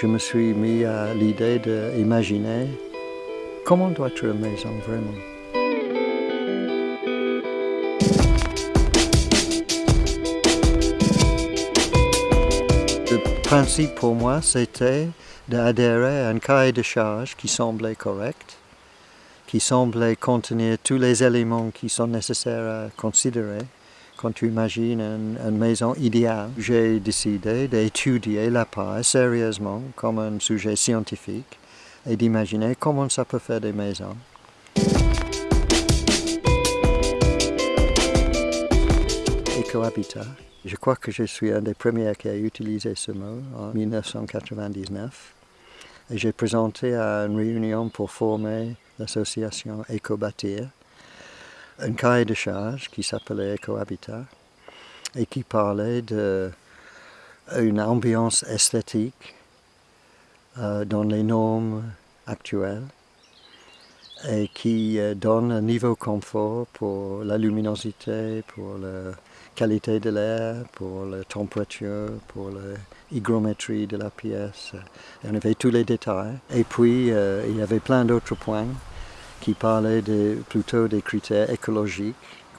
Je me suis mis à l'idée d'imaginer comment doit être une maison vraiment. Le principe pour moi, c'était d'adhérer à un cahier de charge qui semblait correct, qui semblait contenir tous les éléments qui sont nécessaires à considérer quand tu imagines une, maison idéale. J'ai décidé d'étudier la paille sérieusement comme un sujet scientifique et d'imaginer comment ça peut faire des maisons. Écohabitat. Je crois que je suis un des premiers qui a utilisé ce mot en 1999. Et j'ai présenté à une réunion pour former l'association Écobatir un cahier de charge qui s'appelait Ecohabitat et qui parlait d'une ambiance esthétique euh, dans les normes actuelles et qui euh, donne un niveau confort pour la luminosité, pour la qualité de l'air, pour la température, pour l'hygrométrie de la pièce. on avait tous les détails. Et puis, euh, il y avait plein d'autres points qui parlait plutôt des critères écologiques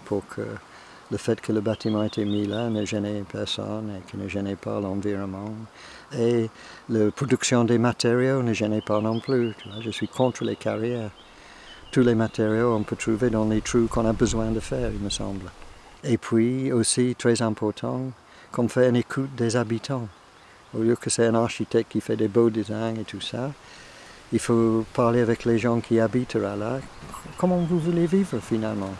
pour que le fait que le bâtiment était mis là ne gênait personne et ne gênait pas l'environnement. Et la production des matériaux ne gênait pas non plus. je suis contre les carrières. Tous les matériaux on peut trouver dans les trous qu'on a besoin de faire, il me semble. Et puis aussi, très important, qu'on fait une écoute des habitants. Au lieu que c'est un architecte qui fait des beaux designs et tout ça, il faut parler avec les gens qui habitent là. Comment vous voulez vivre finalement?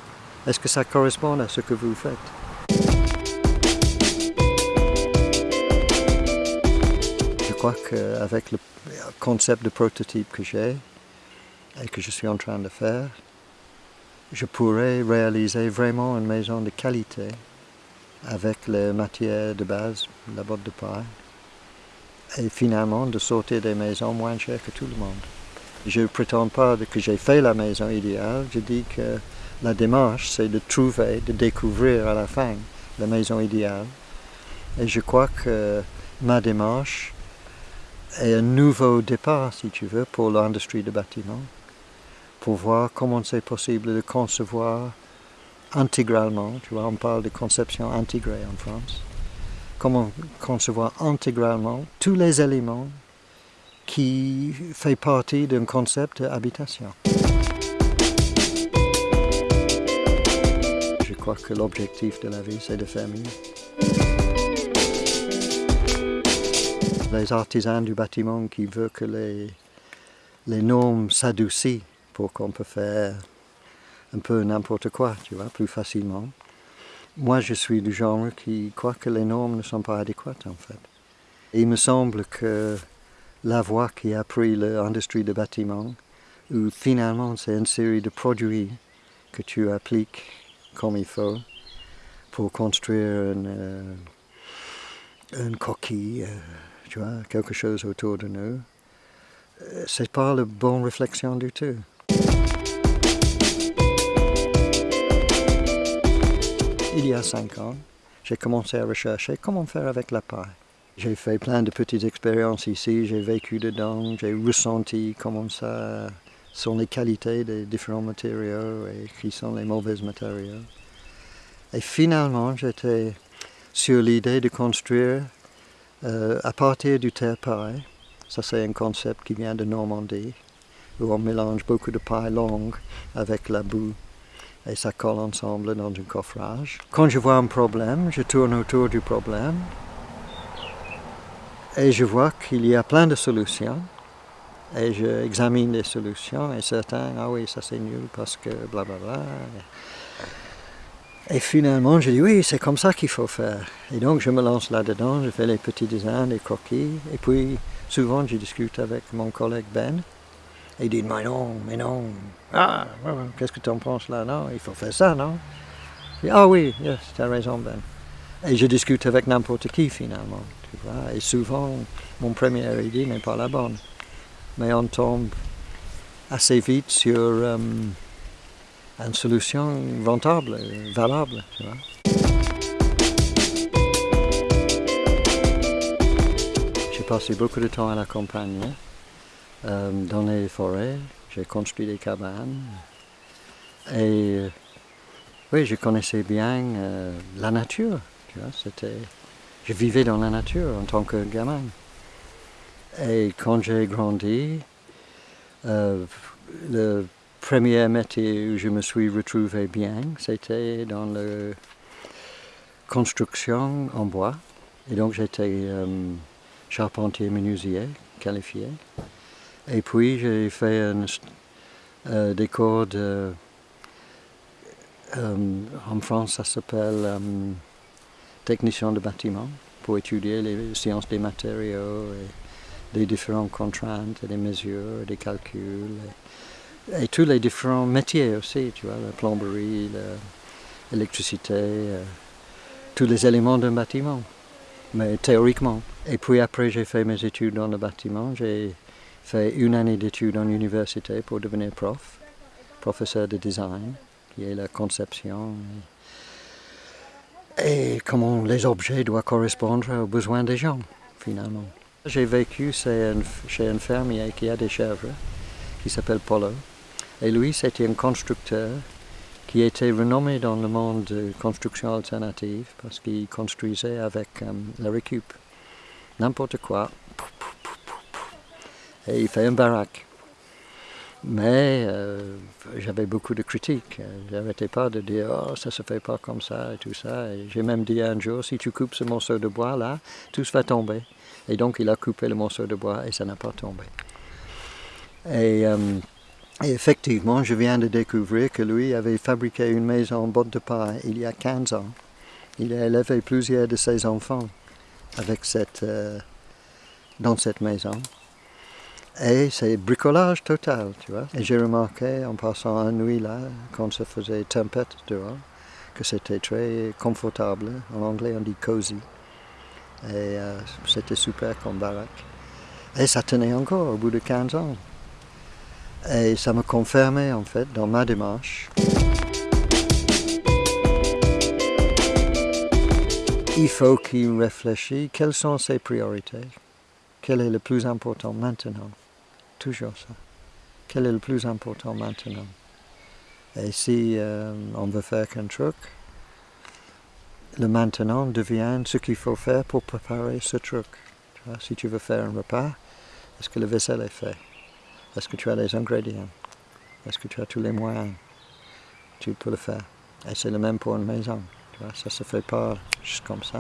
Est-ce que ça correspond à ce que vous faites? Je crois qu'avec le concept de prototype que j'ai et que je suis en train de faire, je pourrais réaliser vraiment une maison de qualité avec les matières de base, la botte de paille, et finalement de sortir des maisons moins chères que tout le monde. Je ne prétends pas que j'ai fait la maison idéale, je dis que la démarche c'est de trouver, de découvrir à la fin la maison idéale. Et je crois que ma démarche est un nouveau départ, si tu veux, pour l'industrie du bâtiment, pour voir comment c'est possible de concevoir intégralement, tu vois, on parle de conception intégrée en France, comment concevoir intégralement tous les éléments qui font partie d'un concept d'habitation. Je crois que l'objectif de la vie, c'est de faire mieux. Les artisans du bâtiment qui veulent que les, les normes s'adoucissent pour qu'on peut faire un peu n'importe quoi, tu vois, plus facilement. Moi, je suis du genre qui croit que les normes ne sont pas adéquates, en fait. il me semble que la voie qui a pris l'industrie du bâtiment, où finalement c'est une série de produits que tu appliques comme il faut pour construire une, euh, coquille, euh, tu vois, quelque chose autour de nous, euh, c'est pas la bonne réflexion du tout. Il y a cinq ans, j'ai commencé à rechercher comment faire avec la paille. J'ai fait plein de petites expériences ici, j'ai vécu dedans, j'ai ressenti comment ça sont les qualités des différents matériaux et qui sont les mauvais matériaux. Et finalement, j'étais sur l'idée de construire euh, à partir du terre paille. Ça, c'est un concept qui vient de Normandie, où on mélange beaucoup de paille longue avec la boue et ça colle ensemble dans un coffrage. Quand je vois un problème, je tourne autour du problème et je vois qu'il y a plein de solutions et j'examine les solutions et certains, ah oui, ça c'est nul parce que blablabla. Bla, bla. Et finalement, je dis oui, c'est comme ça qu'il faut faire. Et donc je me lance là-dedans, je fais les petits dessins, les croquis, et puis souvent je discute avec mon collègue Ben, il dit, mais non, mais non. Ah, qu'est-ce que tu en penses là Non, il faut faire ça, non? Ah oui, yes, tu as raison, Ben. Et je discute avec n'importe qui finalement. Tu vois? Et souvent, mon premier idée n'est pas la bonne. Mais on tombe assez vite sur euh, une solution rentable, valable. Tu vois? passé beaucoup de temps à la campagne, euh, dans les forêts. J'ai construit des cabanes. Et oui, je connaissais bien la nature. Je vivais dans la nature en tant que gamin. Et quand j'ai grandi, le premier métier où je me suis retrouvé bien, c'était dans la construction en bois. Et donc j'étais euh, charpentier menuisier qualifié. Et puis j'ai fait un, euh, des cours de... Euh, en France ça s'appelle technicien de bâtiment pour étudier les sciences des matériaux et les différentes contraintes et des mesures, des calculs et tous les différents métiers aussi, tu vois, la plomberie, l'électricité, euh, tous les éléments d'un bâtiment, mais théoriquement. Et puis après j'ai fait mes études dans le bâtiment, j'ai fait une année d'études en université pour devenir prof, professeur de design, qui est la conception et, comment les objets doivent correspondre aux besoins des gens, finalement. J'ai vécu chez un fermier qui a des chèvres, qui s'appelle Polo. Et lui, c'était un constructeur qui était renommé dans le monde de construction alternative parce qu'il construisait avec euh, la récup. N'importe quoi. Et il fait un baraque. Mais euh, j'avais beaucoup de critiques. J'arrêtais pas de dire oh ça se fait pas comme ça et tout ça. j'ai même dit un jour si tu coupes ce morceau de bois là, tout va tomber. Et donc il a coupé le morceau de bois et ça n'a pas tombé. Et euh, effectivement, je viens de découvrir que lui avait fabriqué une maison en botte de paille il y a 15 ans. Il a élevé plusieurs de ses enfants avec cette, euh, dans cette maison. Et c'est bricolage total, tu vois. Et j'ai remarqué en passant la nuit là, quand ça faisait tempête dehors, que c'était très confortable. En anglais, on dit cozy. Et euh, c'était super comme baraque. Et ça tenait encore au bout de 15 ans. Et ça me confirmait en fait dans ma démarche. Il faut qu'il réfléchisse quelles sont ses priorités? Quel est le plus important maintenant? Toujours ça. Quel est le plus important maintenant? Et si euh, on veut faire qu'un truc, le maintenant devient ce qu'il faut faire pour préparer ce truc. si tu veux faire un repas, est-ce que le vaisselle est fait? Est-ce que tu as les ingrédients? Est-ce que tu as tous les moyens? Tu peux le faire. Et c'est le même pour une maison. Tu vois, ça ne se fait pas juste comme ça.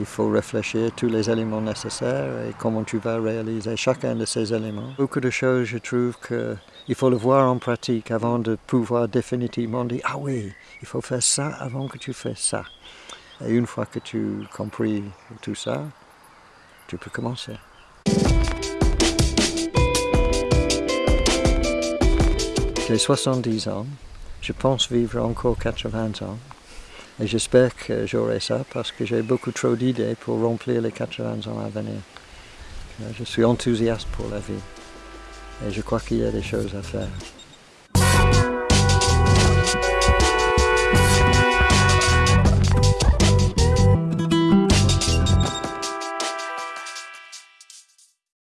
Il faut réfléchir tous les éléments nécessaires et comment tu vas réaliser chacun de ces éléments. Beaucoup de choses, je trouve qu'il faut le voir en pratique avant de pouvoir définitivement dire « Ah oui, il faut faire ça avant que tu fasses ça ». Et une fois que tu as compris tout ça, tu peux commencer. J'ai 70 ans, je pense vivre encore 80 ans. Et j'espère que j'aurai ça parce que j'ai beaucoup trop d'idées pour remplir les 80 ans à venir. Je suis enthousiaste pour la vie et je crois qu'il y a des choses à faire.